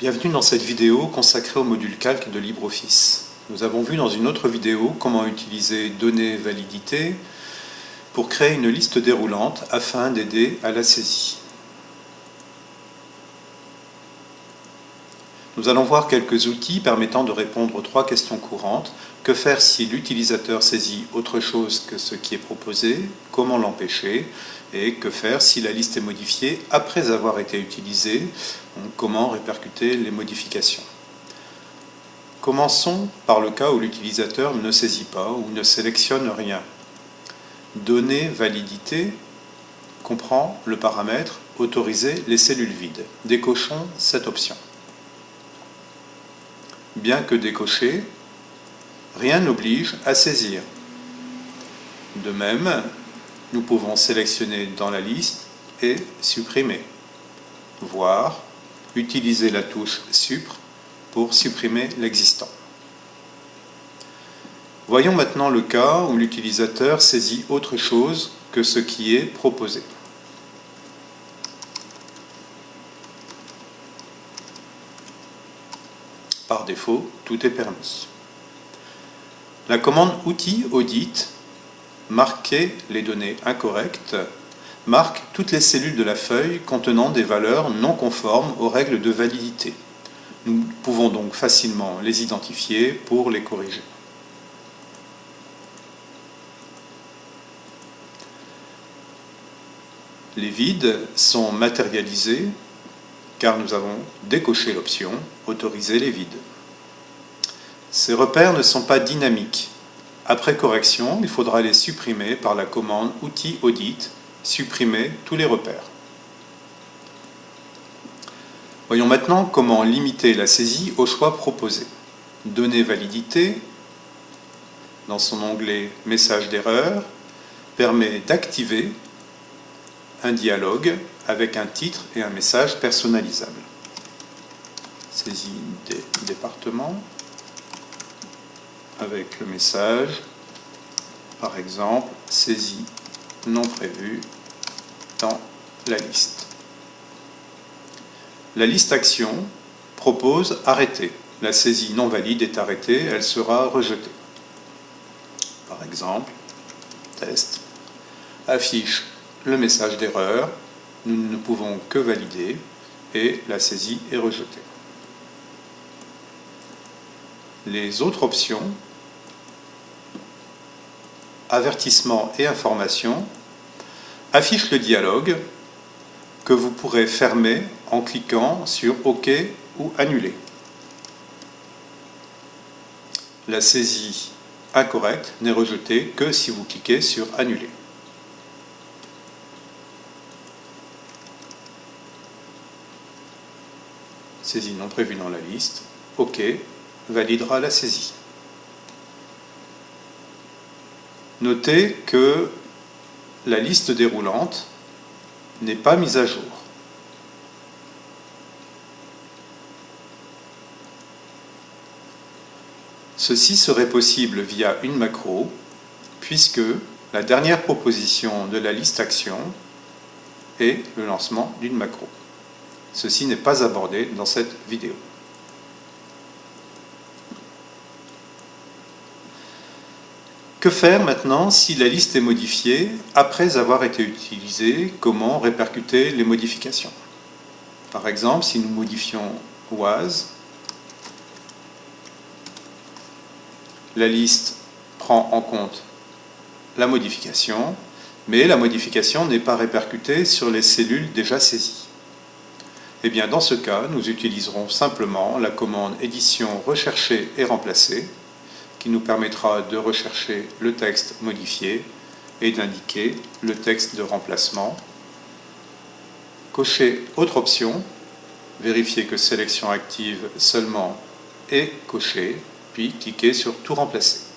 Bienvenue dans cette vidéo consacrée au module calque de LibreOffice. Nous avons vu dans une autre vidéo comment utiliser données validité pour créer une liste déroulante afin d'aider à la saisie. Nous allons voir quelques outils permettant de répondre aux trois questions courantes. Que faire si l'utilisateur saisit autre chose que ce qui est proposé? Comment l'empêcher? Et que faire si la liste est modifiée après avoir été utilisée? Comment répercuter les modifications? Commençons par le cas où l'utilisateur ne saisit pas ou ne sélectionne rien. Donner validité. Comprend le paramètre. Autoriser les cellules vides. Décochons cette option bien que décoché, rien n'oblige à saisir. De même, nous pouvons sélectionner dans la liste et supprimer, voire utiliser la touche Supr pour supprimer l'existant. Voyons maintenant le cas où l'utilisateur saisit autre chose que ce qui est proposé. Par défaut, tout est permis. La commande outil audit marquer les données incorrectes marque toutes les cellules de la feuille contenant des valeurs non conformes aux règles de validité. Nous pouvons donc facilement les identifier pour les corriger. Les vides sont matérialisés car nous avons décoché l'option « Autoriser les vides ». Ces repères ne sont pas dynamiques. Après correction, il faudra les supprimer par la commande « Outil audit » supprimer tous les repères. Voyons maintenant comment limiter la saisie au choix proposé. Donner validité, dans son onglet « Message d'erreur », permet d'activer un dialogue avec un titre et un message personnalisable. Saisie des départements avec le message, par exemple, saisie non prévue dans la liste. La liste action propose arrêter. La saisie non valide est arrêtée, elle sera rejetée. Par exemple, test, affiche le message d'erreur, nous ne pouvons que valider et la saisie est rejetée. Les autres options, avertissement et information, affichent le dialogue que vous pourrez fermer en cliquant sur OK ou Annuler. La saisie incorrecte n'est rejetée que si vous cliquez sur Annuler. Saisie non prévue dans la liste, OK, validera la saisie. Notez que la liste déroulante n'est pas mise à jour. Ceci serait possible via une macro, puisque la dernière proposition de la liste action est le lancement d'une macro. Ceci n'est pas abordé dans cette vidéo. Que faire maintenant si la liste est modifiée après avoir été utilisée? Comment répercuter les modifications? Par exemple, si nous modifions was, la liste prend en compte la modification, mais la modification n'est pas répercutée sur les cellules déjà saisies. Eh dans ce cas, nous utiliserons simplement la commande édition rechercher et remplacer qui nous permettra de rechercher le texte modifié et d'indiquer le texte de remplacement. Cocher autre option, vérifier que sélection active seulement est cochée, puis cliquer sur tout remplacer.